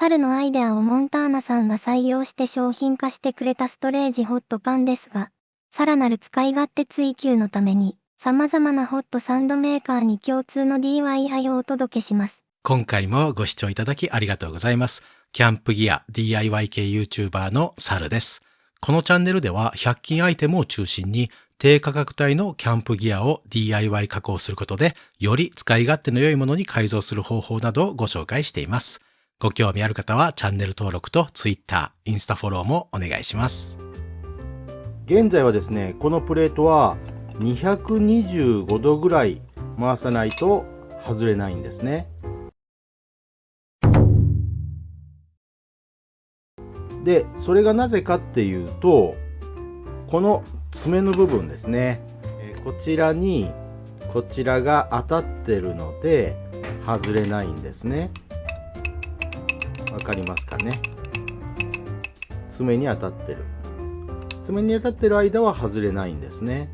猿のアイデアをモンターナさんが採用して商品化してくれたストレージホットパンですが、さらなる使い勝手追求のために、様々なホットサンドメーカーに共通の DIY をお届けします。今回もご視聴いただきありがとうございます。キャンプギア DIY 系 YouTuber のサルです。このチャンネルでは100均アイテムを中心に低価格帯のキャンプギアを DIY 加工することで、より使い勝手の良いものに改造する方法などをご紹介しています。ご興味ある方はチャンネル登録と Twitter、インスタフォローもお願いします。現在はですね、このプレートは225度ぐらい回さないと外れないんですね。でそれがなぜかっていうとこの爪の部分ですね、こちらにこちらが当たってるので外れないんですねわかりますかね？爪に当たってる。爪に当たってる間は外れないんですね。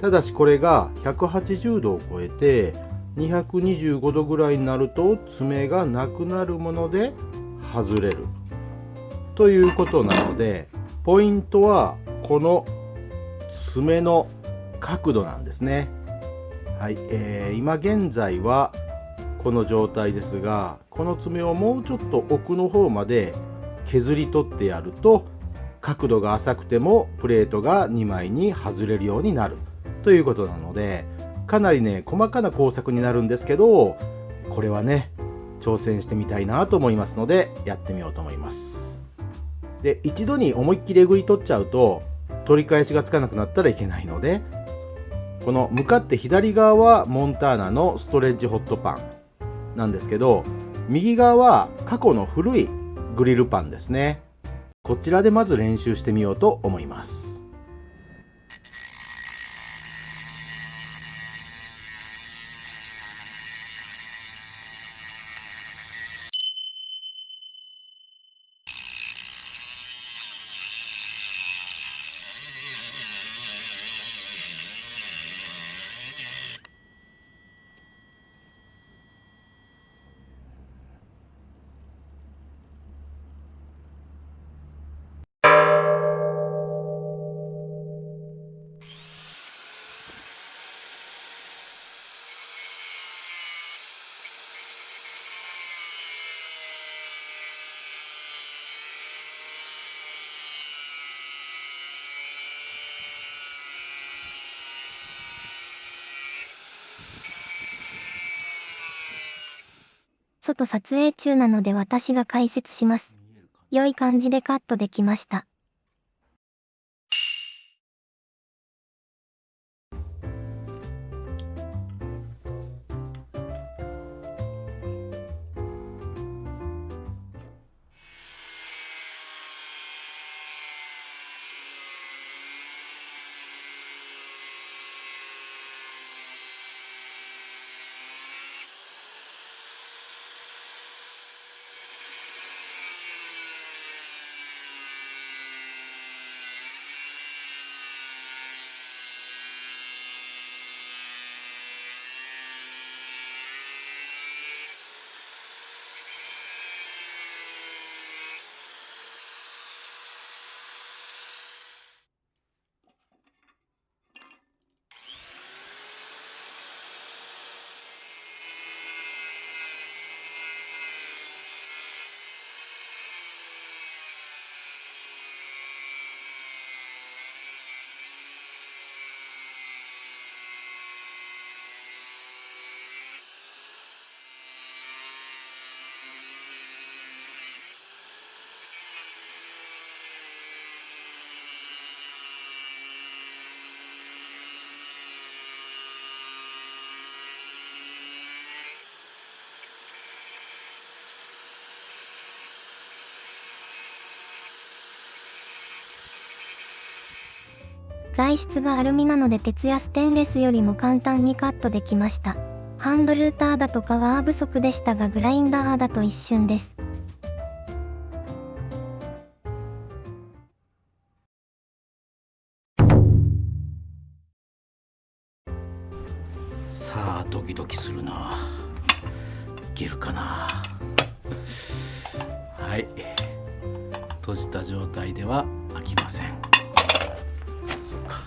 ただしこれが180度を超えて225度ぐらいになると爪がなくなるもので外れる。ということなのでポイントはこの爪の角度なんですね。はい、えー、今現在はこの状態ですがこの爪をもうちょっと奥の方まで削り取ってやると角度が浅くてもプレートが2枚に外れるようになる。ということなのでかなりね細かな工作になるんですけどこれはね挑戦してみたいなと思いますのでやってみようと思います。で一度に思いっきりえぐり取っちゃうと取り返しがつかなくなったらいけないのでこの向かって左側はモンターナのストレッジホットパン。なんですけど右側は過去の古いグリルパンですね。こちらでまず練習してみようと思います。外撮影中なので私が解説します。良い感じでカットできました。材質がアルミなので鉄やステンレスよりも簡単にカットできました。ハンドルーターだとパワー不足でしたがグラインダーだと一瞬です。さあドキドキするないけるかなはい閉じた状態では開きませんそうか。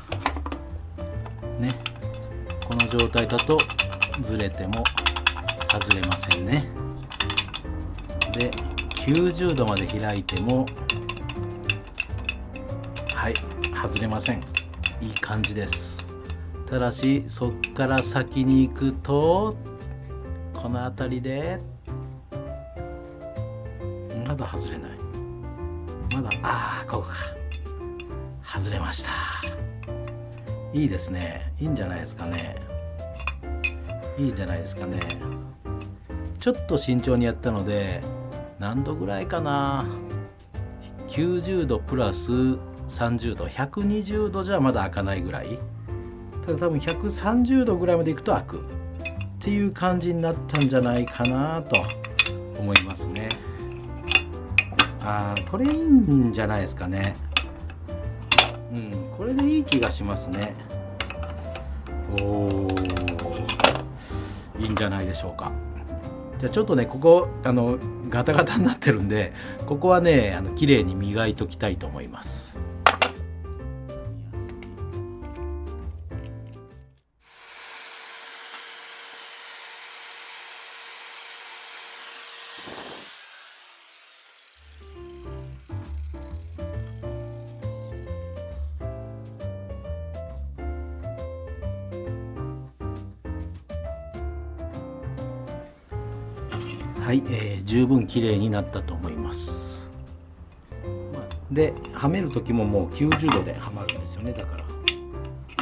ね。この状態だとずれても外れませんね。で90度まで開いてもはい外れません。いい感じです。ただしそっから先に行くとこの辺りでまだ外れない。まだああここか。外れました。いいですね。いいんじゃないですかね。いいんじゃないですかね。ちょっと慎重にやったので何度ぐらいかな。90度プラス30度。120度じゃまだ開かないぐらい。ただ多分130度ぐらいまでいくと開く。っていう感じになったんじゃないかなと思いますね。ああこれいいんじゃないですかね。うん。これでいい気がしますね。おいいんじゃないでしょうか。じゃあちょっとねここあのガタガタになってるんでここはねあの綺麗に磨いときたいと思います。はい、えー、十分綺麗になったと思います。ではめる時ももう90度ではまるんですよね。だから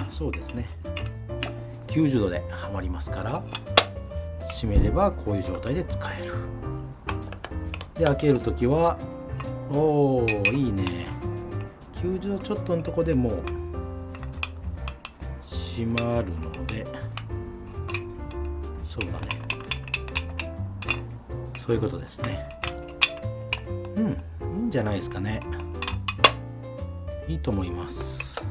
そうですね。90度ではまりますから閉めればこういう状態で使える。で開ける時はおーいいね。90度ちょっとのとこでもう閉まるのでそうだね。そういうことですね。うんいいんじゃないですかね。いいと思います。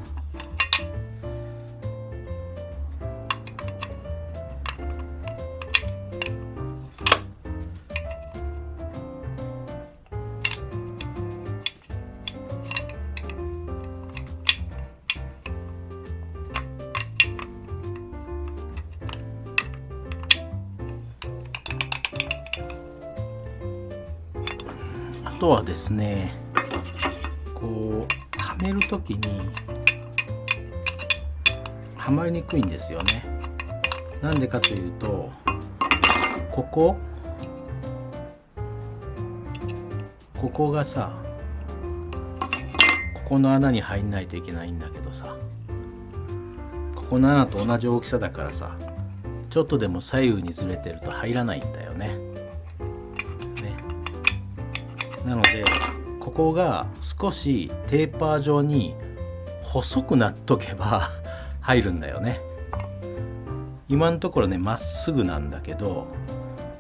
とはですねこうはめる時にはまりにくいんですよね。なんでかというとここここがさここの穴に入んないといけないんだけどさここの穴と同じ大きさだからさちょっとでも左右にずれてると入らないんだよねね。なのでここが少しテーパー状に細くなっとけば 入るんだよね。今のところねまっすぐなんだけど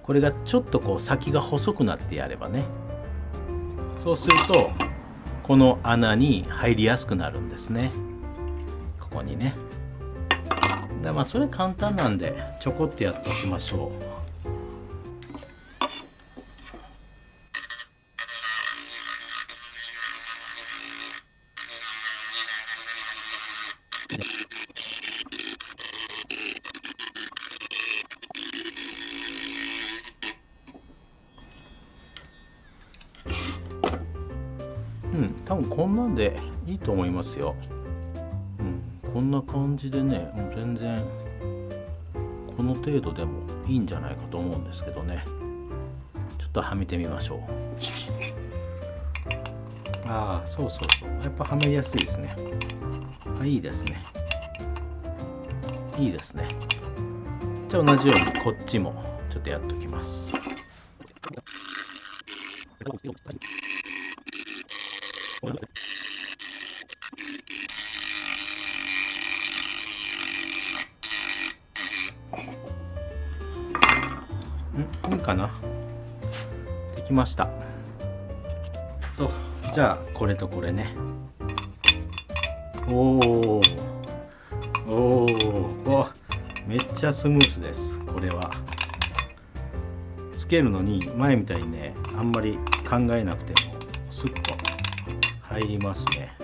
これがちょっとこう先が細くなってやればね。そうするとこの穴に入りやすくなるんですね。ここにね。でまあそれ簡単なんでちょこっとやっておきましょう。こんなんでいいと思いますよ。うん。こんな感じでねもう全然この程度でもいいんじゃないかと思うんですけどね。ちょっとはめてみましょう。ああそうそうそう。やっぱはめやすいですね。あいいですね。いいですね。じゃあ同じようにこっちもちょっとやっておきます。んいいかな。できました。とじゃあこれとこれね。おおおおめっちゃスムースですこれは。つけるのに前みたいにねあんまり考えなくてもスッと入りますね。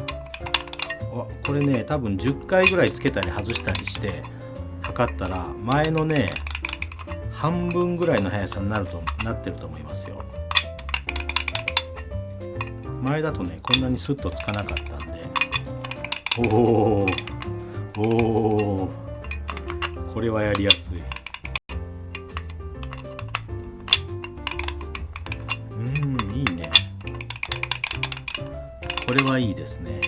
これね多分10回ぐらいつけたり外したりして測ったら前のね半分ぐらいの速さになるとなってると思いますよ。前だとねこんなにスッとつかなかったんで。おおおおこれはやりやすい。うんいいね。これはいいですね。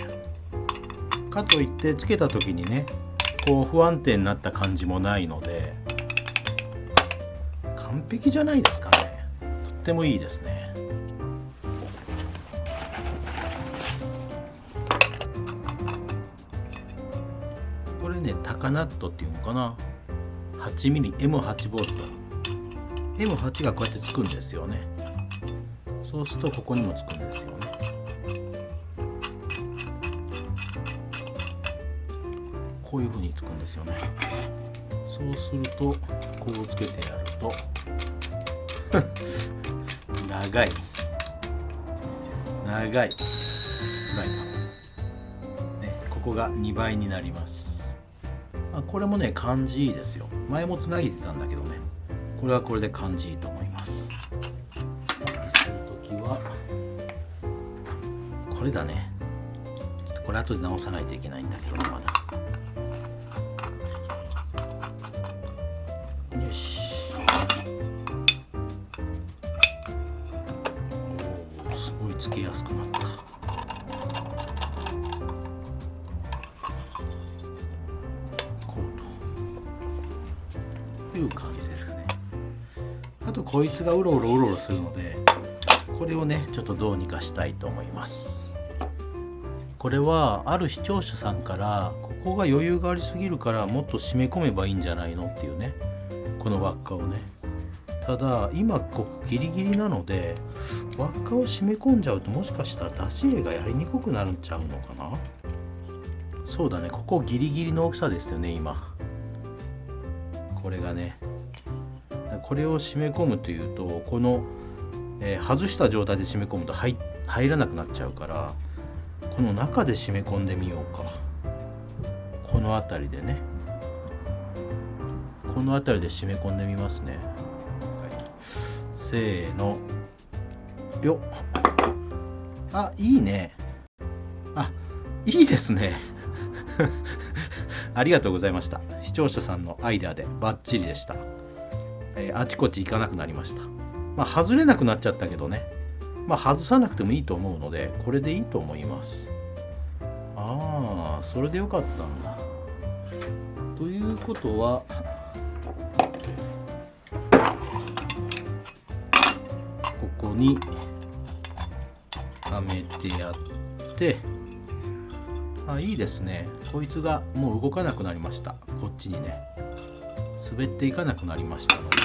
かといってつけた時にねこう不安定になった感じもないので。完璧じゃないですかね。とってもいいですね。これねタカナットっていうのかな。8mmM8 ボルト。M8 がこうやってつくんですよね。そうするとここにもつくんですよね。こういう風につくんですよね。そうするとこうつけてやると。長い。長い。フライパン、ね、ここが2倍になります。あこれもね感じいいですよ。前もつなげてたんだけどね。これはこれで感じいいと思います。する時はこれだね。ちょっとこれ後で直さないといけないんだけどまだ。感じですね。あとこいつがうろうろうろうろするのでこれをねちょっとどうにかしたいと思います。これはある視聴者さんからここが余裕がありすぎるからもっと締め込めばいいんじゃないのっていうねこの輪っかをね。ただ今ここギリギリなので輪っかを締め込んじゃうともしかしたら出し絵がやりにくくなっちゃうのかな。そうだねここギリギリの大きさですよね今。これがねこれを締め込むというとこの、えー外した状態で締め込むと入入らなくなっちゃうからこの中で締め込んでみようか。この辺りでね。この辺りで締め込んでみますね、せーの。よっ。あいいね。あいいですね。ありがとうございました。視聴者さんのアイデアでバッチリでした、えーあちこち行かなくなりました。まあ外れなくなっちゃったけどね。まあ外さなくてもいいと思うのでこれでいいと思います。ああそれでよかったんだ。ということはここにはめてやってあいいですね。こいつがもう動かなくなりました。こっちにね。滑っていかなくなりましたので。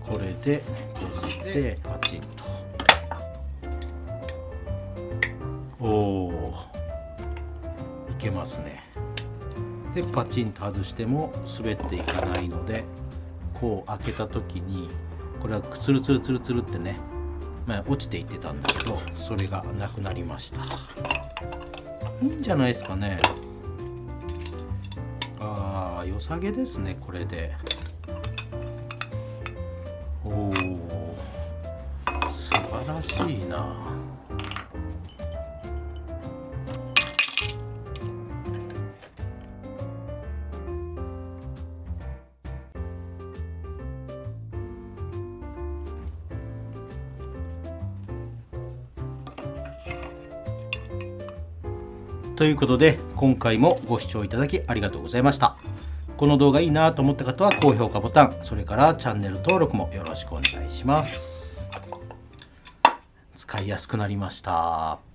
これで閉じてパチンと。おおいけますね。でパチンと外しても滑っていかないのでこう開けた時にこれはツルツルツルツルってね、まあ、落ちていってたんだけどそれがなくなりました。いいんじゃないですかね。ああ良さげですねこれで。おお素晴らしいな。ということで今回もご視聴いただきありがとうございました。この動画いいなと思った方は高評価ボタンそれからチャンネル登録もよろしくお願いします。使いやすくなりました。